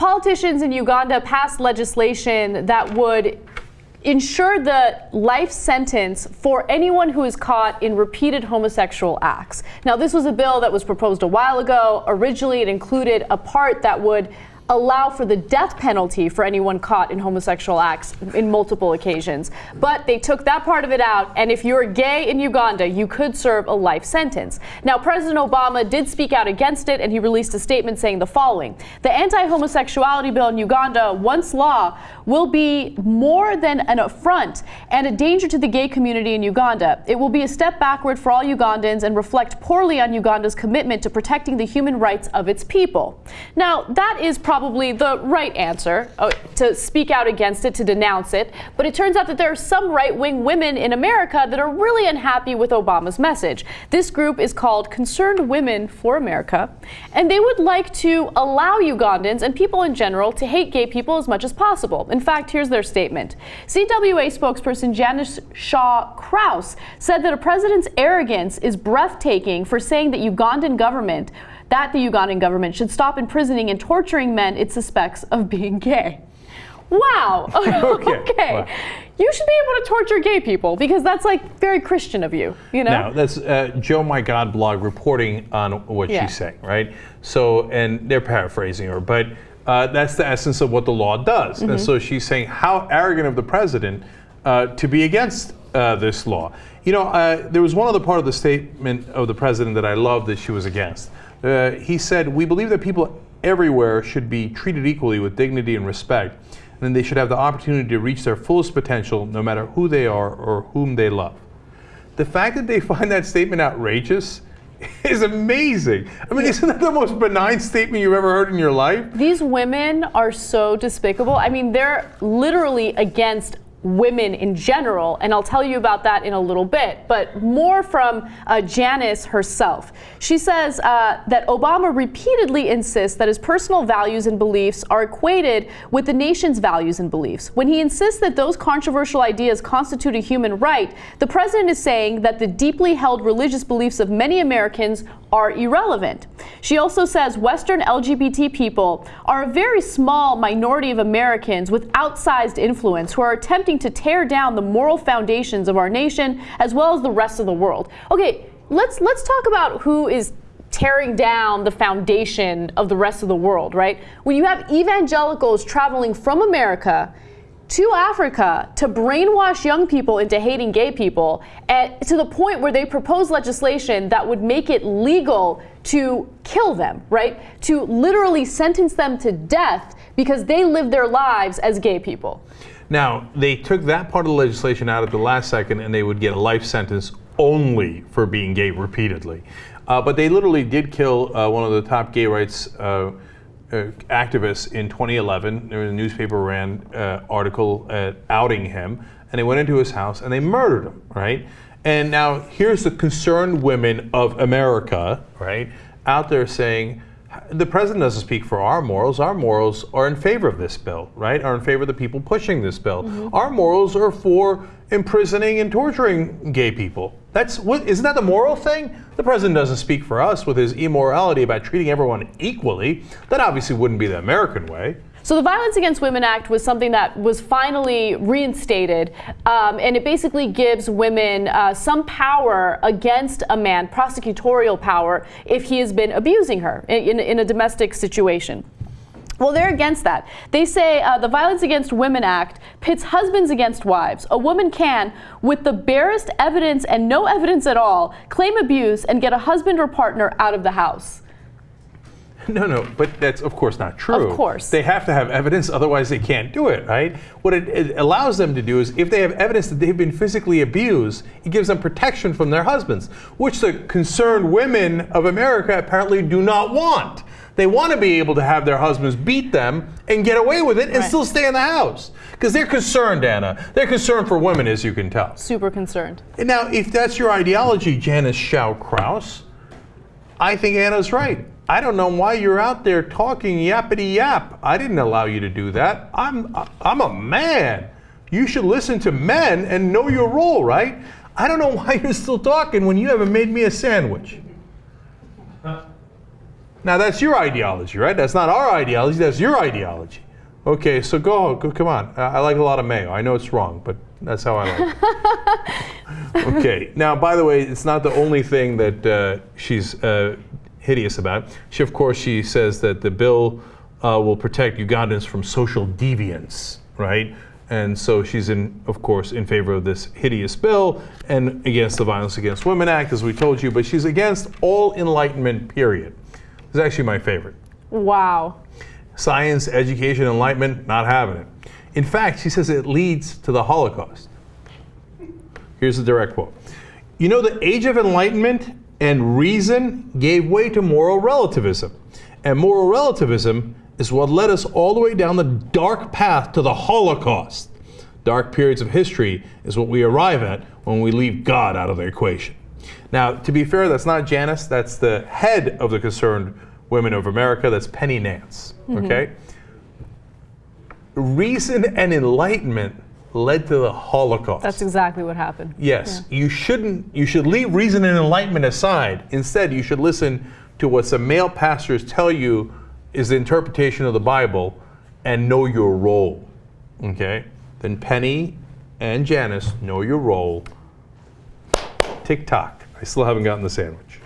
politicians in Uganda passed legislation that would ensure the life sentence for anyone who is caught in repeated homosexual acts. Now, this was a bill that was proposed a while ago. Originally, it included a part that would allow for the death penalty for anyone caught in homosexual acts in multiple occasions. But they took that part of it out, and if you're gay in Uganda, you could serve a life sentence. Now, President Obama did speak out against it, and he released a statement saying the following The anti homosexuality bill in Uganda, once law, will be more than an affront and a danger to the gay community in Uganda. It will be a step backward for all Ugandans and reflect poorly on Uganda's commitment to protecting the human rights of its people. Now, that is probably probably the right answer uh, to speak out against it, to denounce it. But it turns out that there are some right wing women in America that are really unhappy with Obama's message. This group is called Concerned Women for America, and they would like to allow Ugandans and people in general to hate gay people as much as possible. In fact, here's their statement CWA spokesperson Janice Shaw Crouse said that a president's arrogance is breathtaking for saying that Ugandan government that the Ugandan government should stop imprisoning and torturing men it suspects of being gay. Wow. okay. okay. Wow. You should be able to torture gay people because that's like very Christian of you, you know? Now, that's uh, Joe My God blog reporting on what yeah. she's saying, right? So, and they're paraphrasing her, but uh, that's the essence of what the law does. Mm-hmm. And so she's saying, how arrogant of the president uh, to be against uh, this law. You know, uh, there was one other part of the statement of the president that I loved that she was against. Uh, he said, We believe that people everywhere should be treated equally with dignity and respect, and they should have the opportunity to reach their fullest potential no matter who they are or whom they love. The fact that they find that statement outrageous is amazing. I mean, isn't that the most benign statement you've ever heard in your life? These women are so despicable. I mean, they're literally against women in general, and I'll tell you about that in a little bit, but more from uh, Janice herself. She says uh, that Obama repeatedly insists that his personal values and beliefs are equated with the nation's values and beliefs. When he insists that those controversial ideas constitute a human right, the president is saying that the deeply held religious beliefs of many Americans are irrelevant. She also says Western LGBT people are a very small minority of Americans with outsized influence who are attempting to tear down the moral foundations of our nation as well as the rest of the world. Okay, let's let's talk about who is tearing down the foundation of the rest of the world, right? When you have evangelicals traveling from America to Africa to brainwash young people into hating gay people at, to the point where they propose legislation that would make it legal to kill them, right? To literally sentence them to death because they live their lives as gay people. Now, they took that part of the legislation out at the last second and they would get a life sentence only for being gay repeatedly. Uh, but they literally did kill uh, one of the top gay rights uh, activists in 2011. There was a newspaper ran uh, article uh, outing him, and they went into his house and they murdered him, right? And now here's the concerned women of America, right, out there saying, the president doesn't speak for our morals. Our morals are in favor of this bill, right? Are in favor of the people pushing this bill. Mm-hmm. Our morals are for imprisoning and torturing gay people. That's what isn't that the moral thing? The president doesn't speak for us with his immorality about treating everyone equally. That obviously wouldn't be the American way. So the Violence Against Women Act was something that was finally reinstated, um, and it basically gives women uh, some power against a man, prosecutorial power, if he has been abusing her in, in a domestic situation. Well, they're against that. They say uh, the Violence Against Women Act pits husbands against wives. A woman can, with the barest evidence and no evidence at all, claim abuse and get a husband or partner out of the house. No, no, but that's of course not true. Of course. They have to have evidence, otherwise they can't do it, right? What it, it, allows them to do is if they have evidence that they've been physically abused, it gives them protection from their husbands, which the concerned women of America apparently do not want. They want to be able to have their husbands beat them and get away with it and right. still stay in the house. Because they're concerned, Anna. They're concerned for women, as you can tell. Super concerned. And now, if that's your ideology, Janice Shaw Crouse, I think Anna's right. I don't know why you're out there talking yappity yap. I didn't allow you to do that. I'm I'm a man. You should listen to men and know your role, right? I don't know why you're still talking when you haven't made me a sandwich. Now that's your ideology, right? That's not our ideology. That's your ideology. Okay, so go, go come on. I, I like a lot of mayo. I know it's wrong, but that's how I like it. okay. Now, by the way, it's not the only thing that uh, she's uh, hideous about. She, of course, she says that the bill uh, will protect Ugandans from social deviance, right? And so she's in, of course, in favor of this hideous bill and against the Violence Against Women Act, as we told you. But she's against all enlightenment. Period. It's actually my favorite. Wow. Science, education, enlightenment, not having it. In fact, she says it leads to the Holocaust. Here's the direct quote You know, the age of enlightenment and reason gave way to moral relativism. And moral relativism is what led us all the way down the dark path to the Holocaust. Dark periods of history is what we arrive at when we leave God out of the equation. Now, to be fair, that's not Janice, that's the head of the Concerned Women of America, that's Penny Nance. Mm-hmm. Okay? Reason and enlightenment led to the Holocaust. That's exactly what happened. Yes, you shouldn't. You should leave reason and enlightenment aside. Instead, you should listen to what some male pastors tell you is the interpretation of the Bible, and know your role. Okay. Then Penny and Janice know your role. Tick tock. I still haven't gotten the sandwich.